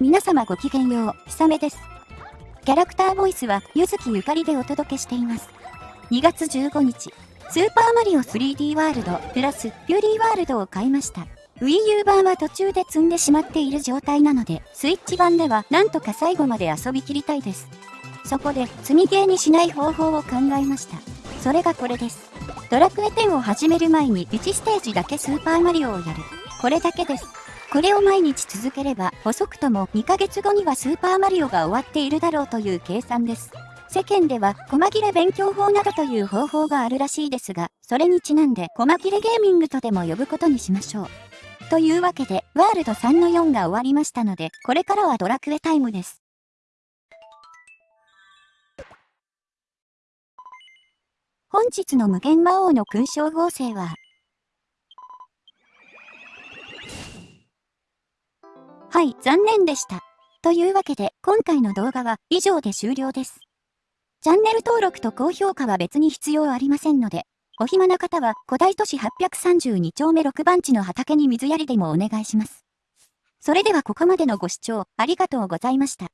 皆様ごきげんよう、ひさめです。キャラクターボイスは、ゆずきゆかりでお届けしています。2月15日、スーパーマリオ 3D ワールド、プラス、ピューリーワールドを買いました。Wii U 版は途中で積んでしまっている状態なので、スイッチ版ではなんとか最後まで遊びきりたいです。そこで、積みゲーにしない方法を考えました。それがこれです。ドラクエ10を始める前に1ステージだけスーパーマリオをやる。これだけです。これを毎日続ければ、遅くとも2ヶ月後にはスーパーマリオが終わっているだろうという計算です。世間では、細切れ勉強法などという方法があるらしいですが、それにちなんで、細切れゲーミングとでも呼ぶことにしましょう。というわけで、ワールド3の4が終わりましたので、これからはドラクエタイムです。本日の無限魔王の勲章合成は、はい、残念でした。というわけで、今回の動画は以上で終了です。チャンネル登録と高評価は別に必要ありませんので、お暇な方は古代都市832丁目6番地の畑に水やりでもお願いします。それではここまでのご視聴ありがとうございました。